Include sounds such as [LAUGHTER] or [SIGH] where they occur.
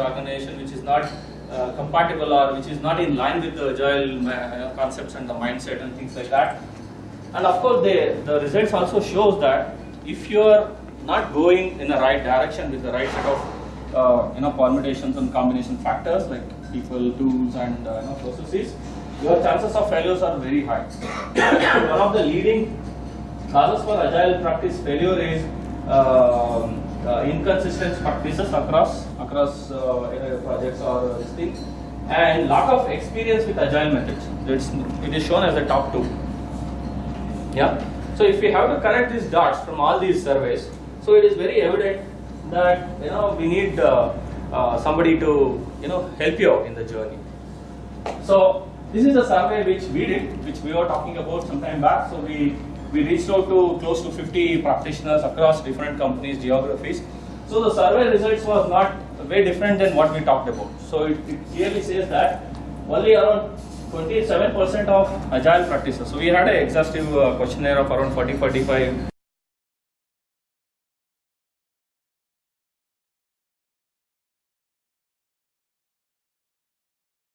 organization which is not uh, compatible or which is not in line with the agile concepts and the mindset and things like that. And of course, the, the results also shows that if you are not going in the right direction with the right set of uh, you know permutations and combination factors like people, tools, and uh, you know processes, your chances of failures are very high. [COUGHS] One of the leading causes for agile practice failure is um, uh, inconsistent practices across across uh, projects or this thing, and lack of experience with agile methods. It's, it is shown as the top two. Yeah. So if we have to connect these dots from all these surveys, so it is very evident that you know we need uh, uh, somebody to you know help you out in the journey. So this is a survey which we did, which we were talking about some time back. So we we reached out to close to 50 practitioners across different companies, geographies. So the survey results was not very different than what we talked about. So it, it clearly says that only around 27% of agile practices. So we had an exhaustive uh, questionnaire of around 40, 45